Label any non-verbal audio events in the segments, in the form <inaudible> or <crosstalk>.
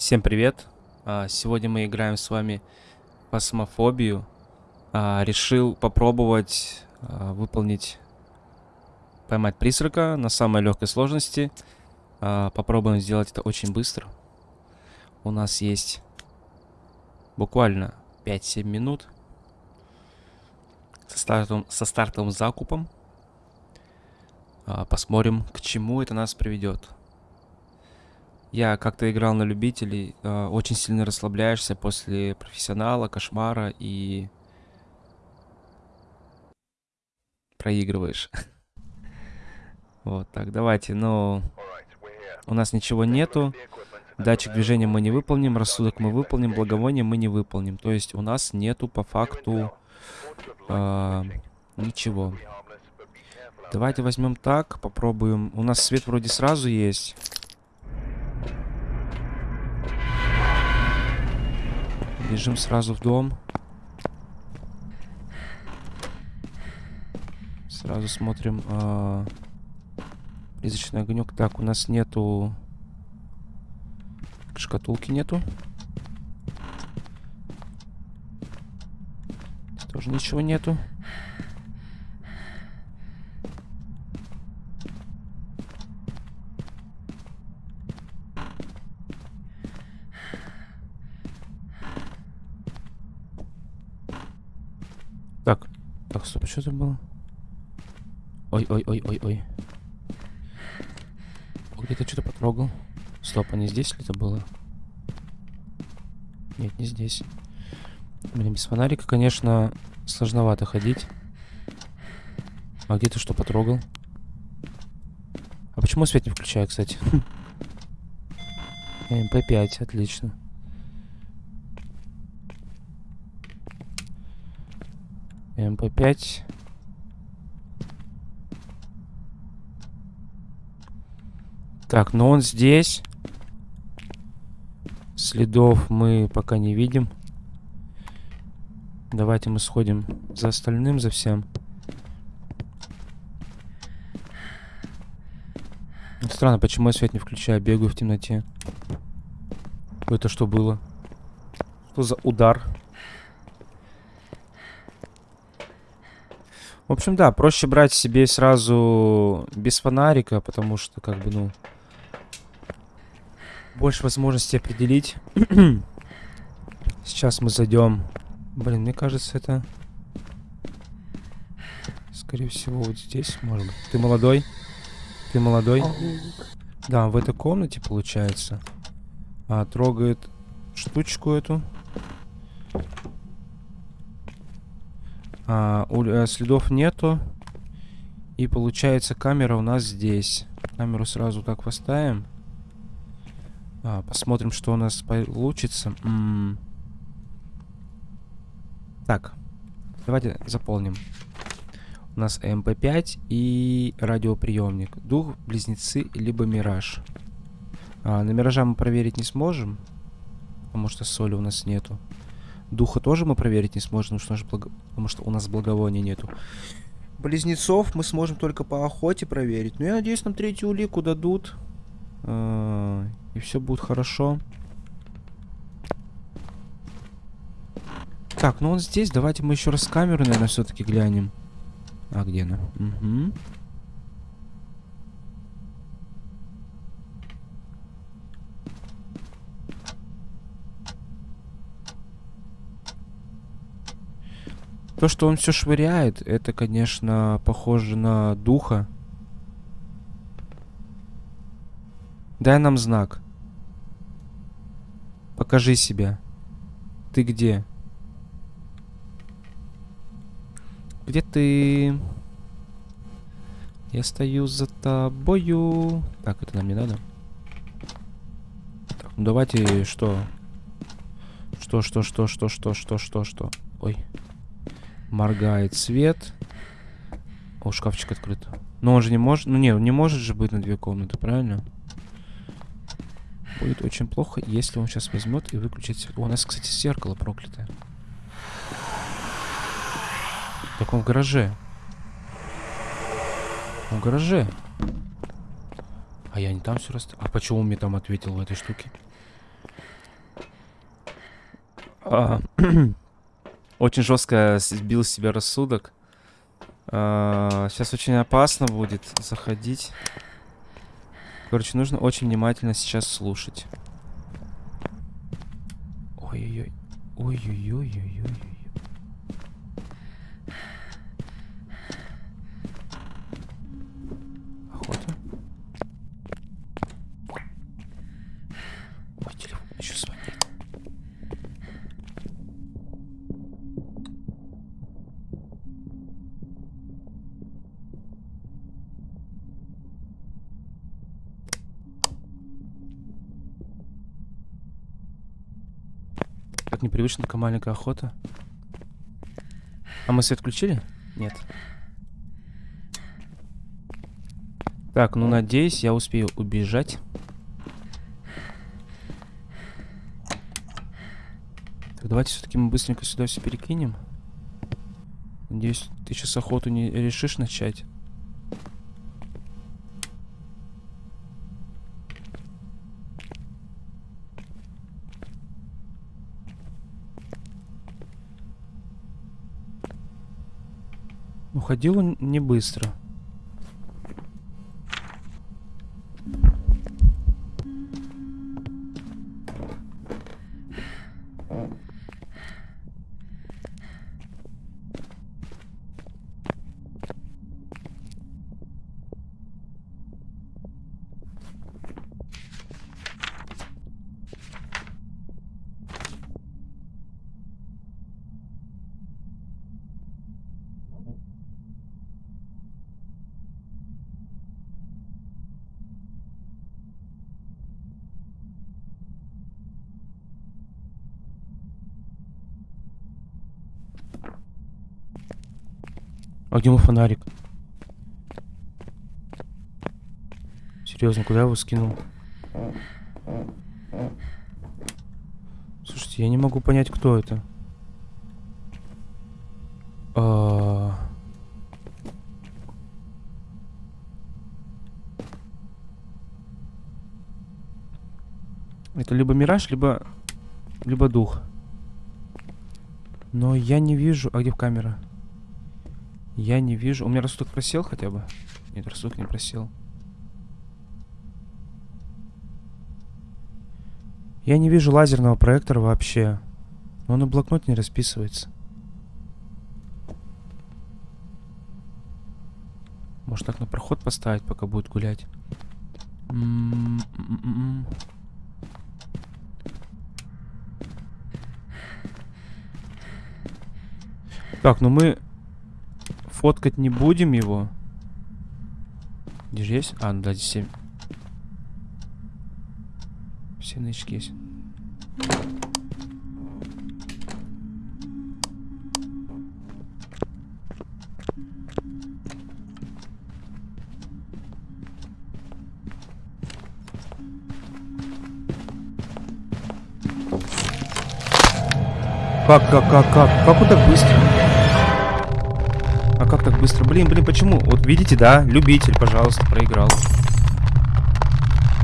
Всем привет! А, Сегодня мы играем с вами в Фасмофобию. А, Решил попробовать а, выполнить, поймать призрака на самой легкой сложности. Попробуем сделать это очень быстро. У нас есть буквально 5-7 минут со стартовым, со стартовым закупом. Посмотрим, к чему это нас приведет. Я как-то играл на любителей, э, очень сильно расслабляешься после профессионала, кошмара и проигрываешь. <laughs> Вот, так, давайте, ну, у нас ничего нету, датчик движения мы не выполним, рассудок мы выполним, благовоние мы не выполним. То есть у нас нету по факту э, ничего. Давайте возьмем так, попробуем. У нас свет вроде сразу есть. Бежим сразу в дом. Сразу смотрим э, призрачный огонек. Так, у нас нету шкатулки нету. Тоже ничего нету. Так, так, стоп, что это было? Ой, ой, ой, ой, ой. О, Где-то что-то потрогал. Стоп, а не здесь ли это было? Нет, не здесь. Блин, без фонарика, конечно, сложновато ходить. А где ты что потрогал? А почему свет не включаю, кстати? <laughs> ЭМП5, отлично. ЭМП5. Так, но он здесь. Следов мы пока не видим. Давайте мы сходим за остальным, за всем. Странно, почему я свет не включаю, бегаю в темноте. Это что было? Что за удар? В общем, да, проще брать себе сразу без фонарика, потому что, как бы, ну... Больше возможностей определить. <clears throat> Сейчас мы зайдем. Блин, мне кажется, это... Скорее всего, вот здесь, может быть. Ты молодой? Ты молодой? Да, в этой комнате, получается. А, трогает штучку эту. А, у, э, следов нету. И получается камера у нас здесь. Камеру сразу так поставим. А, посмотрим, что у нас получится. М -м так, давайте заполним. У нас ЭМП5 и радиоприемник. Дух, близнецы, либо мираж. А, на миража мы проверить не сможем. Потому что соли у нас нету. Духа тоже мы проверить не сможем, потому что, благо... потому что у нас благовония нету. Близнецов мы сможем только по охоте проверить. Но я надеюсь, нам третью улику дадут. А, и все будет хорошо. Так, ну он здесь. Давайте мы еще раз камеру, наверное, все-таки глянем. А где она? Угу. То, что он все швыряет, это, конечно, похоже на духа. Дай нам знак. Покажи себя. Ты где? Где ты? Я стою за тобою. Так, это нам не надо. Так, ну давайте что? Что, что, что, что, что, что, что, что? Ой. Моргает свет. О, шкафчик открыт. Но он же не может... Ну, не, он не может же быть на две комнаты, правильно? Будет очень плохо, если он сейчас возьмет и выключит. О, у нас, кстати, зеркало проклятое. Так он в гараже. Он в гараже. А я не там все раз... А почему он мне там ответил в этой штуке? А, <clears throat> очень жестко сбил с себя рассудок. А, сейчас очень опасно будет заходить. Короче, нужно очень внимательно сейчас слушать. Ой-ой-ой. Ой-ой-ой-ой-ой. Охота. Ой, телефон еще звонит. Непривычно, такая маленькая охота. А мы свет включили? Нет. Так, ну надеюсь, я успею убежать. Так, давайте все-таки мы быстренько сюда все перекинем. Надеюсь, ты сейчас охоту не решишь начать. Уходил он не быстро. А где мой фонарик? Серьезно, куда я его скинул? Слушайте, я не могу понять, кто это. А... Это либо мираж, либо либо дух. Но я не вижу. А где камера? Я не вижу. У меня рассудок просел хотя бы? Нет, рассудок не просел. Я не вижу лазерного проектора вообще. Но он на блокноте не расписывается. Может так на проход поставить, пока будет гулять. М-м-м. Так, ну мы фоткать не будем его. Где же есть? А, ну да, здесь 7. Все нычки есть. Как, как, как, как? Как он так быстро? Быстро? Блин, блин, почему? Вот видите, да? Любитель, пожалуйста, проиграл.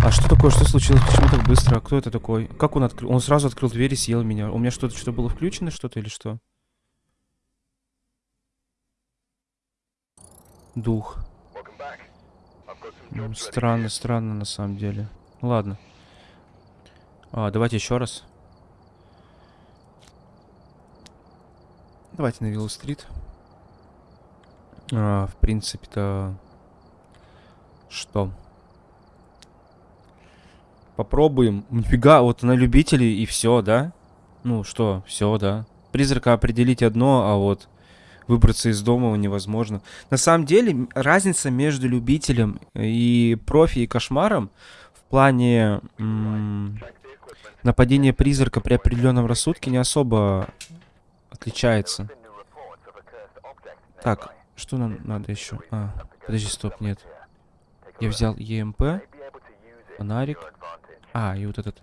А что такое? Что случилось? Почему так быстро? А кто это такой? Как он открыл? Он сразу открыл дверь и съел меня. У меня что-то что было включено, что-то или что? Дух. Странно, странно на самом деле. Ладно. А, давайте еще раз. Давайте на Виллу-стрит. А, в принципе-то... Что? Попробуем. Нифига, вот на любителей и все, да? Ну что, все, да. Призрака определить одно, а вот выбраться из дома невозможно. На самом деле, разница между любителем и профи и кошмаром в плане нападения призрака при определенном рассудке не особо отличается. Так, что нам надо еще? А, подожди, стоп, нет. Я взял ЕМП, фонарик. А, и вот этот.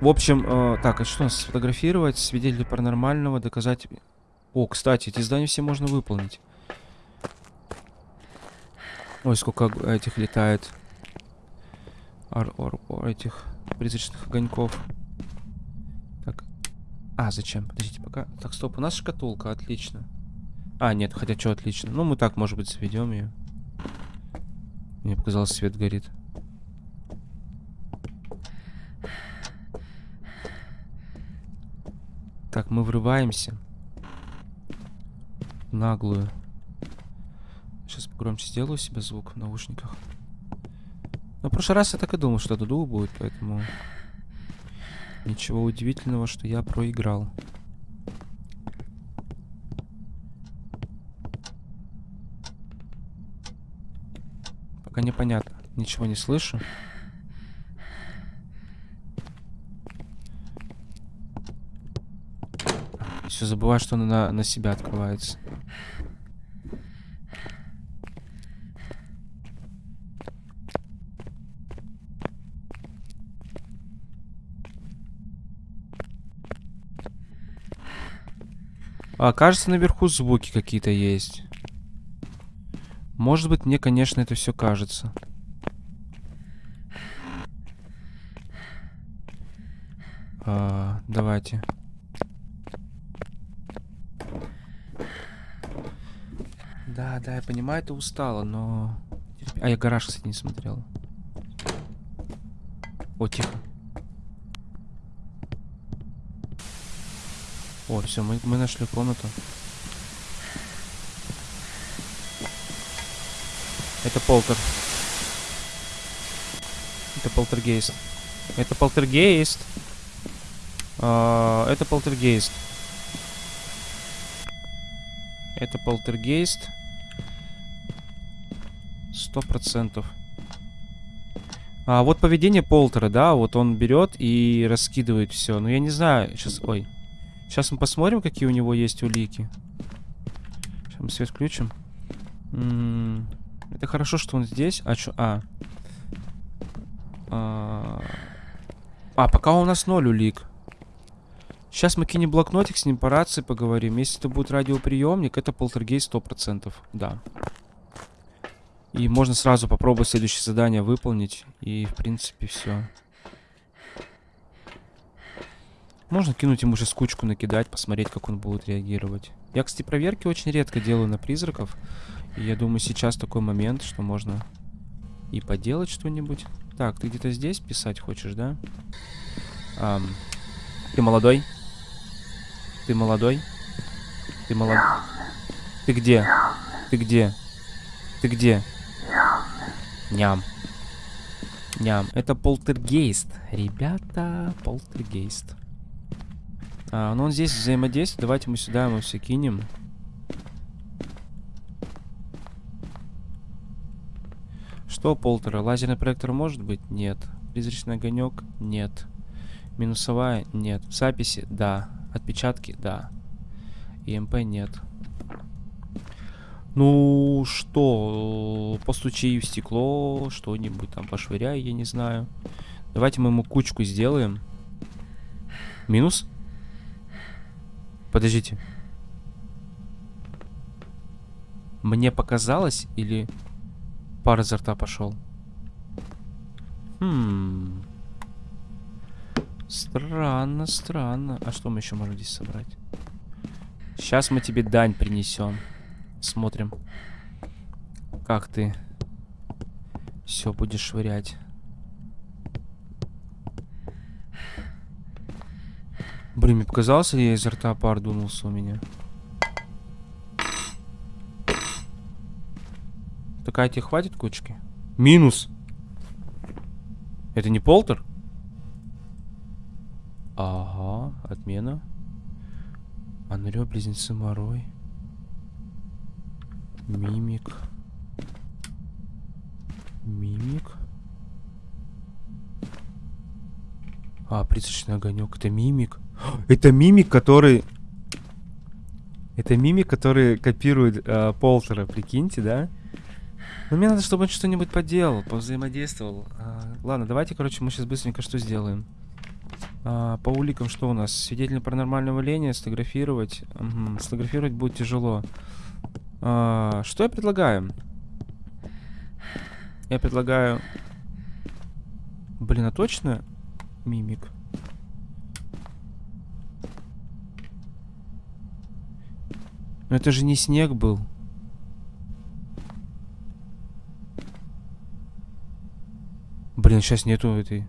В общем, э, так, а что у нас сфотографировать? Свидетель паранормального, доказать... О, кстати, эти здания все можно выполнить. Ой, сколько этих летает. Ар, ар- ар- этих призрачных огоньков. А, зачем? Подождите, пока... Так, стоп, у нас шкатулка, отлично. А, нет, хотя что отлично. Ну, мы так, может быть, заведем ее. Мне показалось, свет горит. Так, мы врываемся. Наглую. Сейчас погромче сделаю себе звук в наушниках. Но в прошлый раз я так и думал, что это дух будет, поэтому... Ничего удивительного, что я проиграл. Пока непонятно. Ничего не слышу. Все забываю, что он на, на себя открывается. А, кажется, наверху звуки какие-то есть. Может быть, мне, конечно, это все кажется. А, давайте. Да, да, я понимаю, ты устала, но... А, я гараж, кстати, не смотрел. О, тихо. О, все, мы, мы нашли комнату. Это полтер. Это полтергейст. Это полтергейст. А, это полтергейст. Это полтергейст. Сто процентов. А вот поведение Полтера, да, вот он берет и раскидывает все. Но я не знаю, сейчас, ой, Сейчас мы посмотрим, какие у него есть улики. Сейчас мы свет включим. М -м -м. Это хорошо, что он здесь. А что? А. а. А, пока у нас ноль улик. Сейчас мы кинем блокнотик с ним по рации поговорим. Если это будет радиоприемник, это полтергейст 100%. Да. И можно сразу попробовать следующее задание выполнить. И, в принципе, все. Можно кинуть ему уже скучку накидать, посмотреть, как он будет реагировать. Я, кстати, проверки очень редко делаю на призраков. И я думаю, сейчас такой момент, что можно и поделать что-нибудь. Так, ты где-то здесь писать хочешь, да? Ам, ты молодой? Ты молодой? Ты молодой? Ты где? Ты где? Ты где? Ням. Ням. Это полтергейст. Ребята, полтергейст. А, ну он здесь взаимодействует. Давайте мы сюда ему все кинем. Что, Полтера? Лазерный проектор может быть? Нет. Призрачный огонек? Нет. Минусовая? Нет. Записи? Да. Отпечатки? Да. ИМП? Нет. Ну, что? Постучи в стекло, что-нибудь там пошвыряй, я не знаю. Давайте мы ему кучку сделаем. Минус? Подождите. Мне показалось или пар изо рта пошел? Хм. Странно, странно. А что мы еще можем здесь собрать? Сейчас мы тебе дань принесем. Смотрим. Как ты все будешь швырять. Блин, мне показалось, я изо рта пар дунулся у меня. Такая тебе хватит кучки? Минус. Это не полтер? Ага, отмена. Анрё, близнецы Морой. Мимик. Мимик. А, призрачный огонек. Это мимик. Это мимик, который... Это мимик, который копирует э, Полтера, прикиньте, да? Но мне надо, чтобы он что-нибудь поделал, повзаимодействовал. А, ладно, давайте, короче, мы сейчас быстренько что сделаем. А, по уликам что у нас? Свидетель паранормального явления, сфотографировать. Угу. Сфотографировать будет тяжело. А, что я предлагаю? Я предлагаю... Блин, а точно мимик? Но это же не снег был. Блин, сейчас нету этой...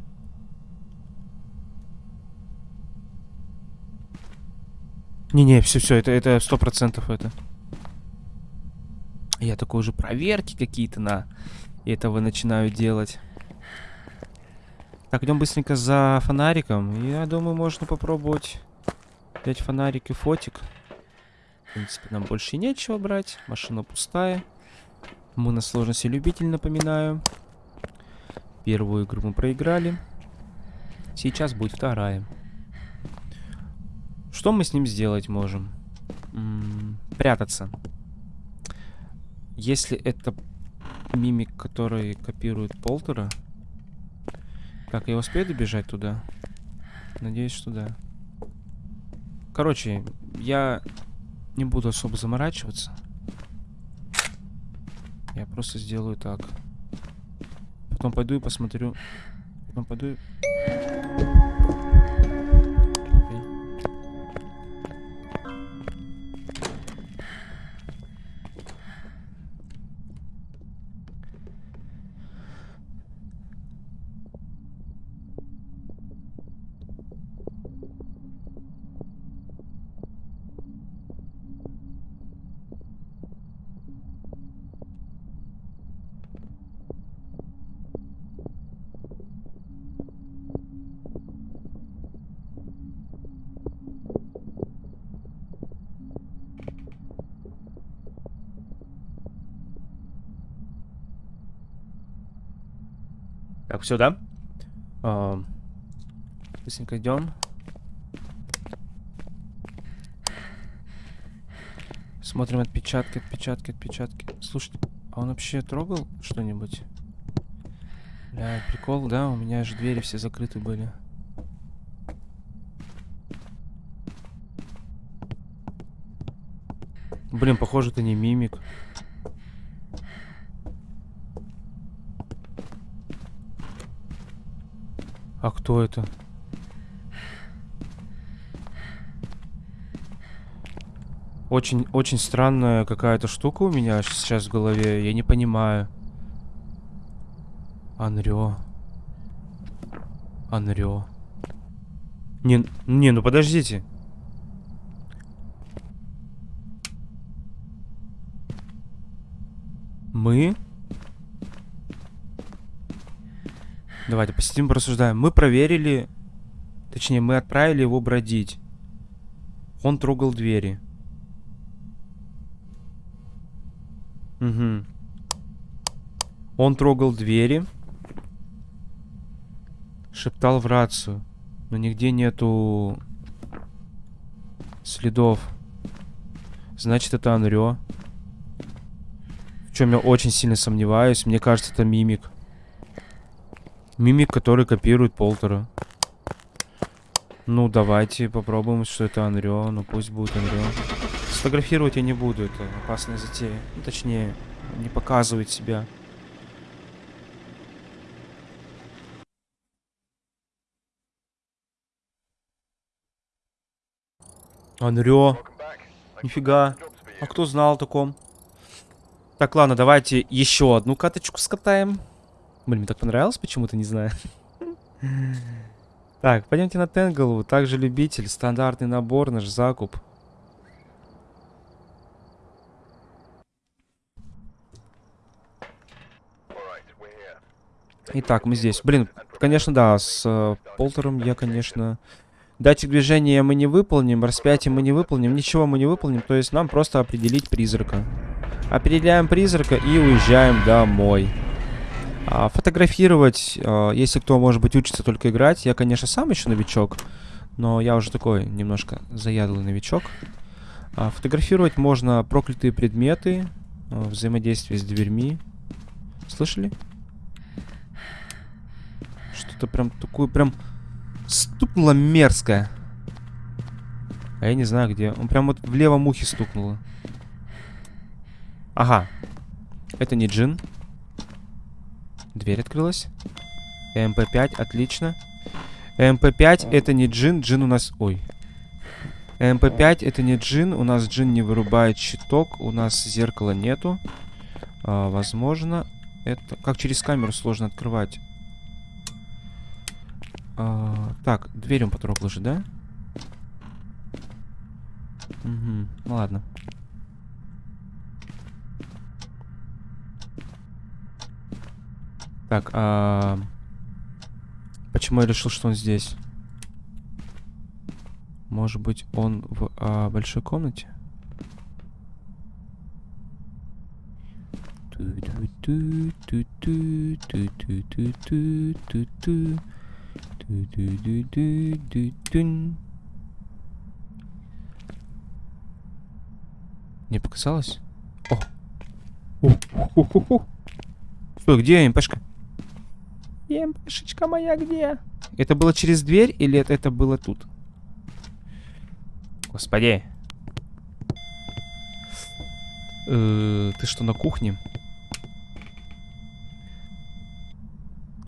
Не-не, все-все, это это сто процентов это. Я такой уже проверки какие-то на этого начинаю делать. Так, идем быстренько за фонариком. Я думаю, можно попробовать взять фонарик и фотик. В принципе, нам больше нечего брать. Машина пустая. Мы на сложности любитель, напоминаю. Первую игру мы проиграли. Сейчас будет вторая. Что мы с ним сделать можем? М -м прятаться. Если это мимик, который копирует Полтера... Так, я успею добежать туда? Надеюсь, что да. Короче, я не буду особо заморачиваться. Я просто сделаю так. Потом пойду и посмотрю. Потом пойду и... Так, все, да? А, быстренько идем. Смотрим отпечатки, отпечатки, отпечатки. Слушайте, а он вообще трогал что-нибудь? Бля, прикол, да? У меня же двери все закрыты были. Блин, похоже, это не мимик. А кто это? Очень, очень странная какая-то штука у меня сейчас в голове. Я не понимаю. Анрё. Анрё. Не, не, ну подождите. Мы? Давайте посидим, порассуждаем. Мы проверили... Точнее, мы отправили его бродить. Он трогал двери. Угу. Он трогал двери. Шептал в рацию. Но нигде нету следов. Значит, это Анрё. В чем я очень сильно сомневаюсь. Мне кажется, это мимик. Мимик, который копирует Полтера. Ну, давайте попробуем, что это Анрё. Ну, пусть будет Анрё. Сфотографировать я не буду, это опасная затея. Ну, точнее, не показывать себя. Анрё. Нифига. А кто знал о таком? Так, ладно, давайте еще одну каточку скатаем. Блин, мне так понравилось почему-то, не знаю. Так, пойдемте на Тенглвуд. Также любитель. Стандартный набор, наш закуп. Итак, мы здесь. Блин, конечно, да, с э, Полтером я, конечно... Датчик движения мы не выполним, распятие мы не выполним, ничего мы не выполним. То есть нам просто определить призрака. Определяем призрака и уезжаем домой. А, фотографировать, а, если кто, может быть, учится только играть. Я, конечно, сам еще новичок, но я уже такой немножко заядлый новичок. А, фотографировать можно проклятые предметы, взаимодействие с дверьми. Слышали? Что-то прям такое, прям стукнуло мерзкое. А я не знаю где. Он прям вот в левом ухе стукнуло. Ага. Это не джин. Дверь открылась. ЭМП5, отлично. ЭМП5 это не джин, джин у нас... Ой. ЭМП5 это не джин. У нас джин не вырубает щиток. У нас зеркала нету. А, возможно, это... Как через камеру сложно открывать. А, так, дверь он потрогал же, да? Угу, ну ладно. Так, а... Почему я решил, что он здесь? Может быть, он в а, большой комнате? Не показалось? О! Стой, где МПшка? МПшечка моя где? Это было через дверь или это, это было тут? Господи. Э, ты что, на кухне?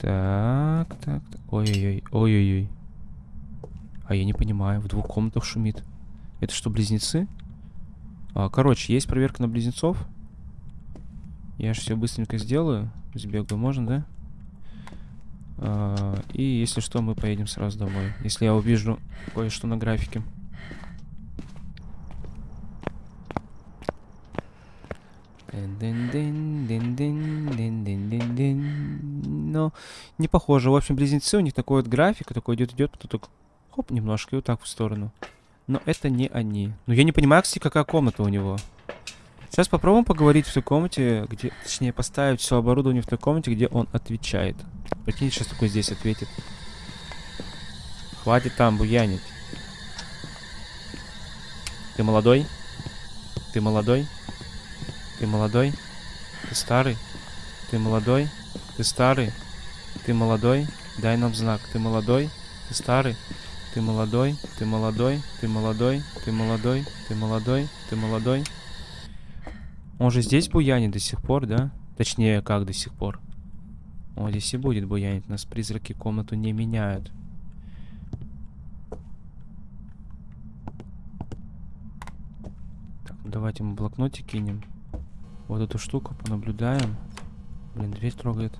Так, так, так. Ой-ой-ой, ой-ой-ой. А я не понимаю, в двух комнатах шумит. Это что, близнецы? А, короче, есть проверка на близнецов. Я же все быстренько сделаю. Сбегаю, можно, да? А, и если что, мы поедем сразу домой. Если я увижу кое-что на графике. Но не похоже. В общем, близнецы, у них такой вот график, такой идет-идет, потом так хоп, немножко и вот так в сторону. Но это не они. Но я не понимаю, кстати, какая комната у него. Сейчас попробуем поговорить в той комнате, где... Точнее, поставить все оборудование в той комнате, где он отвечает. Прикинь, сейчас такой здесь ответит. Хватит там буянить. Ты молодой? Ты молодой? Ты молодой? Ты старый? Ты молодой? Ты старый? Ты молодой? Дай нам знак. Ты молодой? Ты старый? Ты молодой? Ты молодой? Ты молодой? Ты молодой? Ты молодой? Ты молодой? Он же здесь буянит до сих пор, да? Точнее, как до сих пор? Он здесь и будет буянить. Нас призраки комнату не меняют. Так, ну давайте мы блокнотик кинем. Вот эту штуку понаблюдаем. Блин, дверь трогает.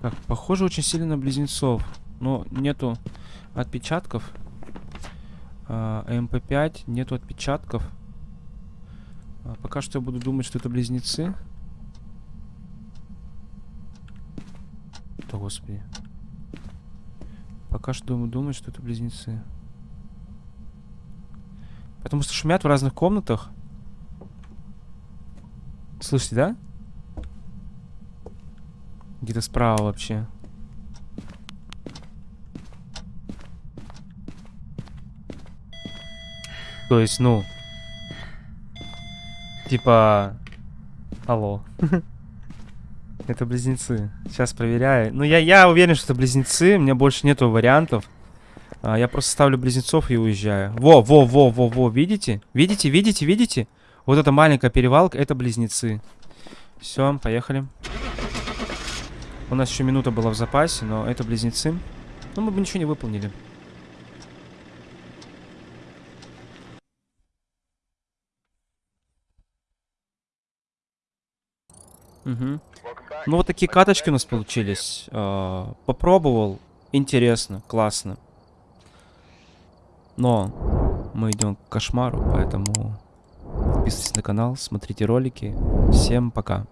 Так, похоже очень сильно на близнецов. Но нету отпечатков. А, МП5, нету отпечатков. А, пока что я буду думать, что это близнецы. Да господи. Пока что думаю, думаю, что это близнецы. Потому что шумят в разных комнатах. Слышите, да? Где-то справа вообще. То есть, ну... Типа... Алло. <laughs> это близнецы. Сейчас проверяю. Ну, я, я уверен, что это близнецы. У меня больше нету вариантов. А, я просто ставлю близнецов и уезжаю. Во, во, во, во, во, видите? Видите, видите, видите? Вот эта маленькая перевалка, это близнецы. Все, поехали. У нас еще минута была в запасе, но это близнецы. Ну, мы бы ничего не выполнили. Угу. Ну, вот такие каточки у нас получились. А, попробовал. Интересно, классно. Но мы идем к кошмару, поэтому подписывайтесь на канал, смотрите ролики. Всем пока.